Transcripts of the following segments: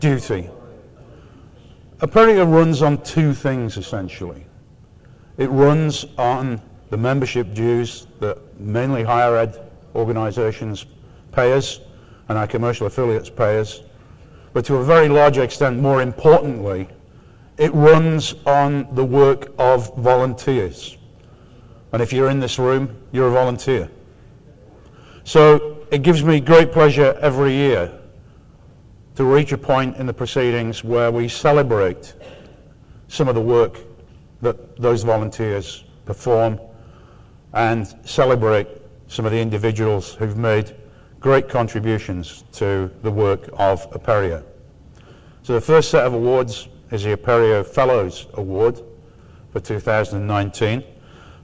duty. Apereo runs on two things essentially. It runs on the membership dues that mainly higher ed organizations pay us and our commercial affiliates pay us. But to a very large extent, more importantly, it runs on the work of volunteers. And if you're in this room, you're a volunteer. So it gives me great pleasure every year to reach a point in the proceedings where we celebrate some of the work that those volunteers perform and celebrate some of the individuals who've made great contributions to the work of Apereo. So the first set of awards is the Apereo Fellows Award for 2019.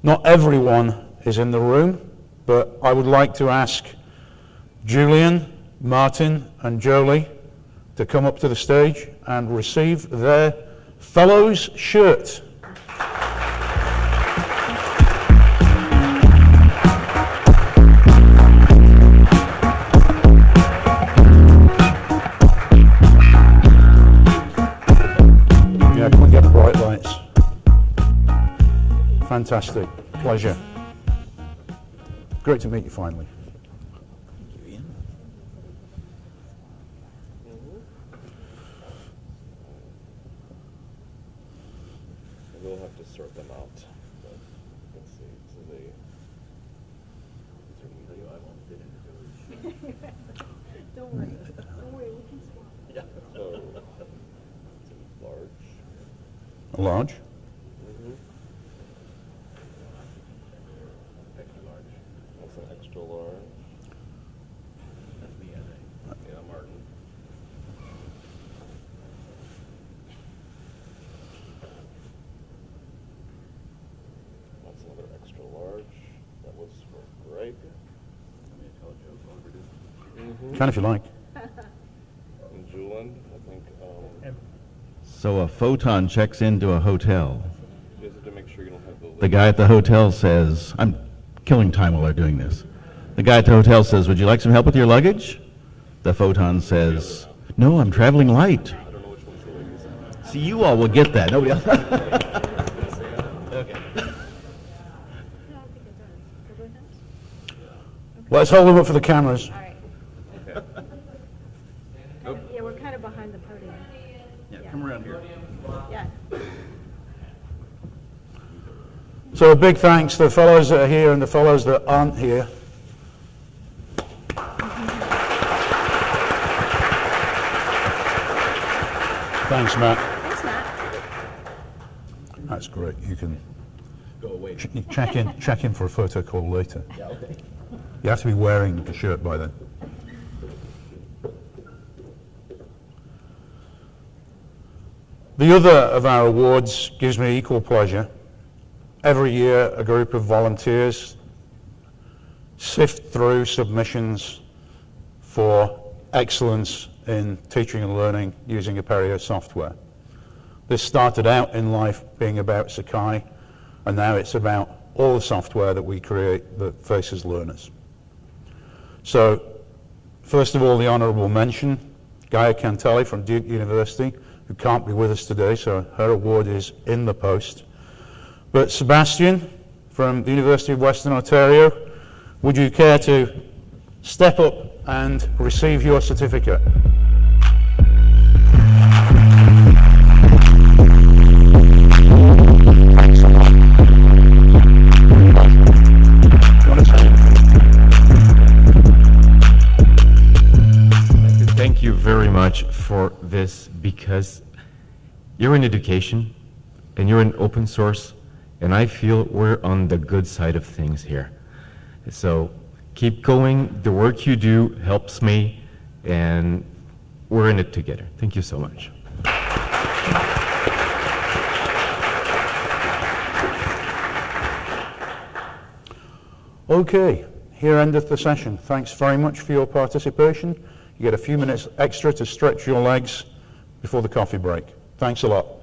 Not everyone is in the room, but I would like to ask Julian, Martin, and Jolie to come up to the stage and receive their Fellows shirt. Fantastic. Pleasure. Great to meet you finally. We'll have to sort them out. but Let's see, so they. Don't worry, don't worry, we can swap. Yeah. So, it's large. Large. Extra large. That's an extra large. That's me, I think. Yeah, Martin. That's another extra large. That was for Greg. Can if you like. And Julian, I think, um, So a photon checks into a hotel. you just to make sure you don't have the. The guy at the hotel says, I'm killing time while they're doing this. The guy at the hotel says, Would you like some help with your luggage? The photon says, No, I'm traveling light. I don't know which one's the ladies. See, you all will get that. Nobody else. No, I think it does. For both ends? Let's hold them up for the cameras. All right. Yeah, we're kind of behind the podium. Yeah, come around here. Yeah. So a big thanks to the fellows that are here and the fellows that aren't here. Thanks, Matt. Thanks, Matt. That's great. You can Go away. ch- check in check in for a photo call later. Yeah, okay. You have to be wearing the shirt by then. The other of our awards gives me equal pleasure. Every year, a group of volunteers sift through submissions for excellence in teaching and learning using Apereo software. This started out in life being about Sakai, and now it's about all the software that we create that faces learners. So, first of all, the honourable mention, Gaia Cantelli from Duke University, who can't be with us today, so her award is in the post. But Sebastian from the University of Western Ontario, would you care to step up and receive your certificate? Thank you very much for this because you're in education and you're in open source, and I feel we're on the good side of things here. So keep going. The work you do helps me, and we're in it together. Thank you so much. Okay, here endeth the session. Thanks very much for your participation. You get a few minutes extra to stretch your legs before the coffee break. Thanks a lot.